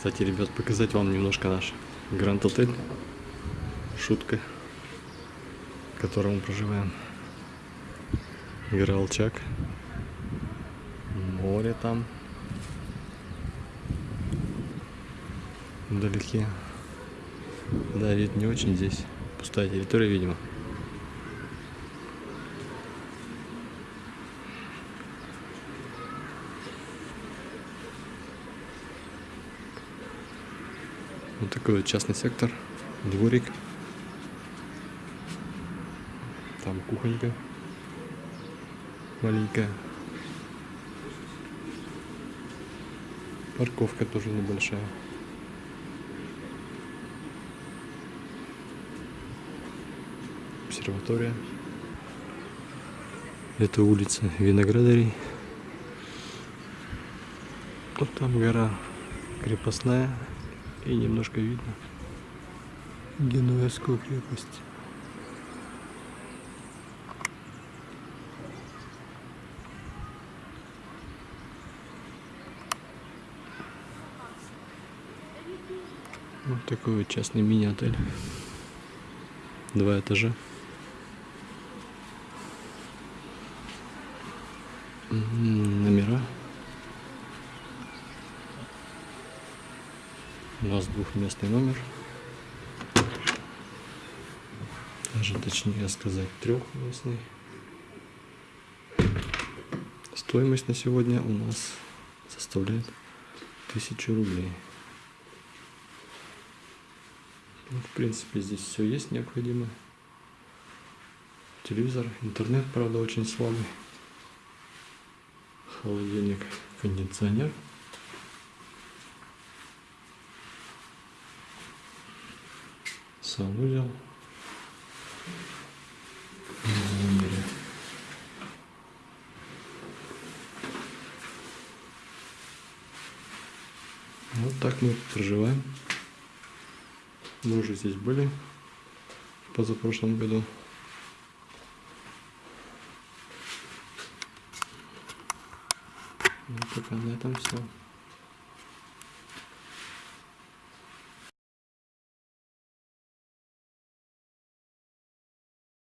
Кстати, ребят, показать вам немножко наш Гранд Отель. Шутка, в котором мы проживаем. Гора. Море там. Вдалеке. Да, вид не очень здесь. Пустая территория, видимо. Вот такой вот частный сектор, дворик. Там кухонька маленькая. Парковка тоже небольшая. Обсерватория. Это улица Виноградарей. Вот там гора крепостная. И немножко видно Генуэзскую крепость. Вот такой вот частный мини-отель. Два этажа. М, У нас двухместный номер. Даже точнее сказать трехместный. Стоимость на сегодня у нас составляет тысячу рублей. Ну, в принципе, здесь все есть необходимое. Телевизор, интернет, правда, очень слабый. Холодильник, кондиционер. Номере. Вот так мы проживаем. Мы уже здесь были в позапрошлом году. Ну, пока на этом все.